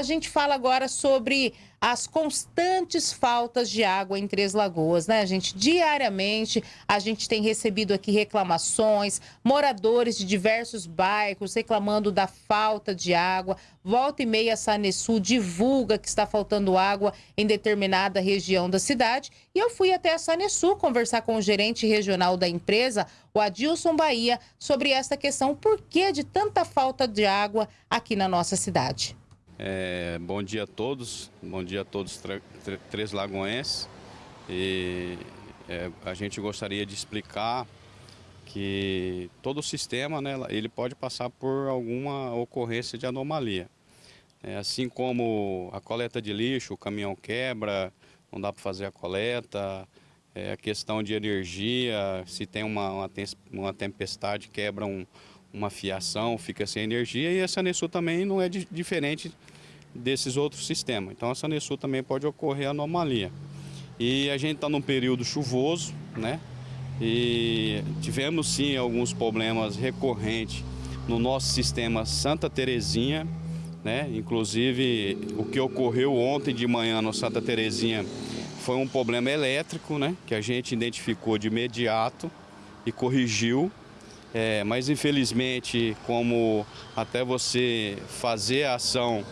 A gente fala agora sobre as constantes faltas de água em Três Lagoas, né, gente? Diariamente a gente tem recebido aqui reclamações, moradores de diversos bairros reclamando da falta de água. Volta e meia a Sanesul divulga que está faltando água em determinada região da cidade. E eu fui até a Sanesul conversar com o gerente regional da empresa, o Adilson Bahia, sobre essa questão, por que de tanta falta de água aqui na nossa cidade. É, bom dia a todos, bom dia a todos Três Lagoenses. E é, a gente gostaria de explicar que todo o sistema né, ele pode passar por alguma ocorrência de anomalia. É, assim como a coleta de lixo, o caminhão quebra, não dá para fazer a coleta, é, a questão de energia, se tem uma, uma, uma tempestade, quebra um, uma fiação, fica sem energia e a Sanesul também não é de, diferente desses outros sistemas. Então a Sanesul também pode ocorrer anomalia. E a gente está num período chuvoso, né? E tivemos sim alguns problemas recorrentes no nosso sistema Santa Terezinha, né? Inclusive o que ocorreu ontem de manhã no Santa Terezinha foi um problema elétrico, né? Que a gente identificou de imediato e corrigiu é, mas infelizmente, como até você fazer a ação,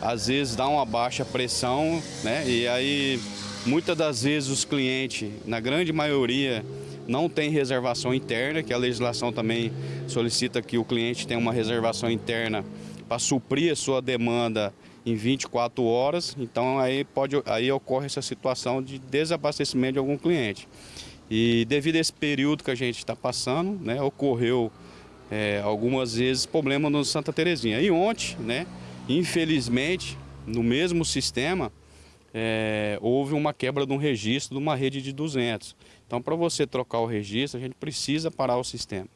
às vezes dá uma baixa pressão, né? E aí, muitas das vezes os clientes, na grande maioria, não tem reservação interna, que a legislação também solicita que o cliente tenha uma reservação interna para suprir a sua demanda em 24 horas. Então aí, pode, aí ocorre essa situação de desabastecimento de algum cliente. E devido a esse período que a gente está passando, né, ocorreu é, algumas vezes problema no Santa Terezinha. E ontem, né, infelizmente, no mesmo sistema, é, houve uma quebra de um registro de uma rede de 200. Então, para você trocar o registro, a gente precisa parar o sistema.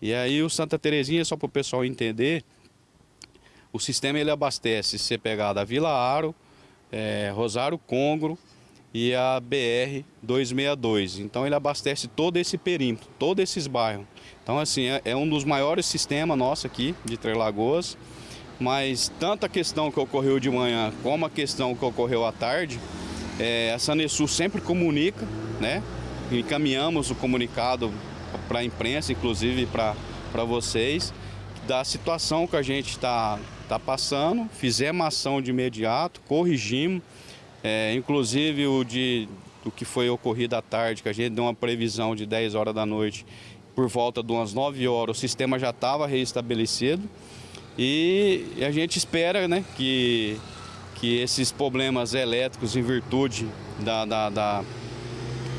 E aí o Santa Terezinha, só para o pessoal entender, o sistema ele abastece, se você pegar da Vila Aro, é, Rosário Congro, e a BR 262. Então ele abastece todo esse perímetro, todos esses bairros. Então assim, é, é um dos maiores sistemas nosso aqui de Três Lagoas, mas tanto a questão que ocorreu de manhã como a questão que ocorreu à tarde, é, a Sanesul sempre comunica, né? Encaminhamos o comunicado para a imprensa, inclusive para vocês, da situação que a gente está tá passando, fizemos ação de imediato, corrigimos, é, inclusive o de o que foi ocorrido à tarde, que a gente deu uma previsão de 10 horas da noite, por volta de umas 9 horas, o sistema já estava reestabelecido. E a gente espera né, que, que esses problemas elétricos, em virtude da, da, da,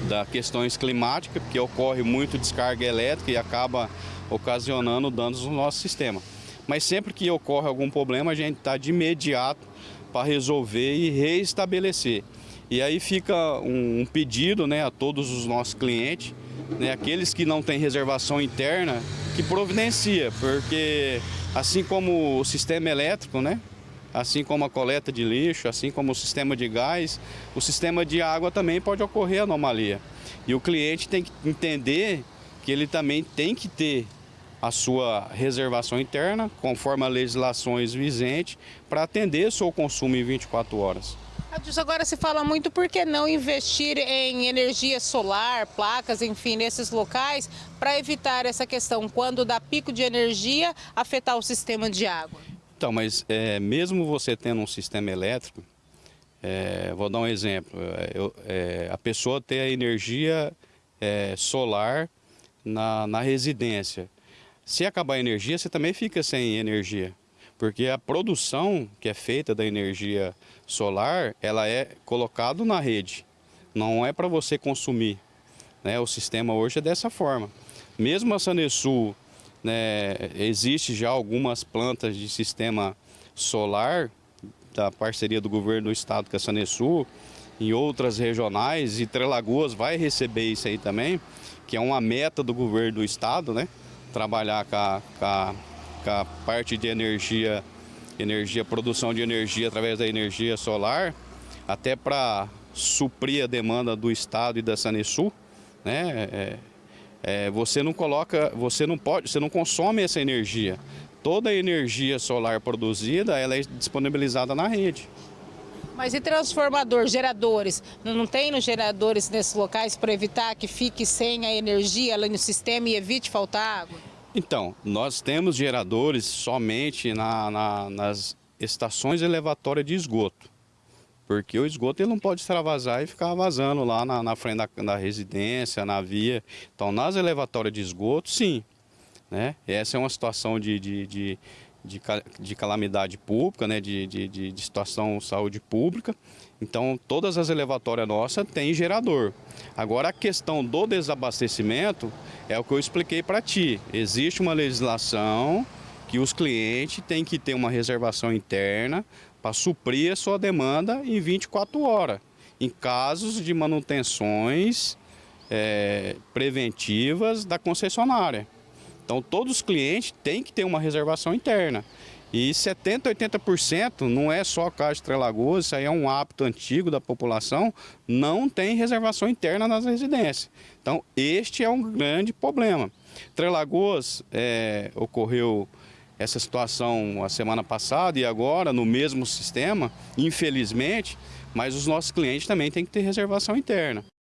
da questões climáticas, porque ocorre muito descarga elétrica e acaba ocasionando danos no nosso sistema. Mas sempre que ocorre algum problema, a gente está de imediato para resolver e reestabelecer. E aí fica um, pedido né, a todos os nossos clientes, né, aqueles que não têm reservação interna, que providencia, porque assim como o sistema elétrico, né, assim como a coleta de lixo, assim como o sistema de gás, o sistema de água também pode ocorrer anomalia. E o cliente tem que entender que ele também tem que ter a sua reservação interna, conforme as legislações vigentes, para atender seu consumo em 24 horas. Agora se fala muito por que não investir em energia solar, placas, enfim, nesses locais, para evitar essa questão, quando dá pico de energia, afetar o sistema de água? Então, mas é, mesmo você tendo um sistema elétrico, é, vou dar um exemplo, é, eu, é, a pessoa tem a energia é, solar na, na residência, se acabar a energia, você também fica sem energia. Porque a produção que é feita da energia solar, ela é colocada na rede. Não é para você consumir. Né? O sistema hoje é dessa forma. Mesmo a Sanesul, né, existe já algumas plantas de sistema solar, da parceria do governo do estado com a Sanesul, em outras regionais, e Trelagoas vai receber isso aí também, que é uma meta do governo do estado, né? Trabalhar com a, com a, com a parte de energia, energia, produção de energia através da energia solar, até para suprir a demanda do Estado e da Sanesul, né? É, é, você não coloca, você não pode, você não consome essa energia. toda a energia solar produzida ela é disponibilizada na rede. Mas e transformador, geradores? Não tem nos geradores nesses locais para evitar que fique sem a energia ali no sistema e evite faltar água? Então, nós temos geradores somente na, na, nas estações elevatórias de esgoto. Porque o esgoto ele não pode extravasar e ficar vazando lá na, na frente da, da, residência, na via. Então, nas elevatórias de esgoto, sim. Né? Essa é uma situação de, de, de de, de calamidade pública, né, de, de, de, situação saúde pública. Então, todas as elevatórias nossas têm gerador. Agora, a questão do desabastecimento é o que eu expliquei para ti. Existe uma legislação que os clientes têm que ter uma reservação interna para suprir a sua demanda em 24 horas, em casos de manutenções é, preventivas da concessionária. Então todos os clientes têm que ter uma reservação interna. E 70%, 80% não é só Caixa de Lagoas, isso aí é um hábito antigo da população, não tem reservação interna nas residências. Então este é um grande problema. Trelagoas é, ocorreu essa situação a semana passada e agora no mesmo sistema, infelizmente, mas os nossos clientes também têm que ter reservação interna.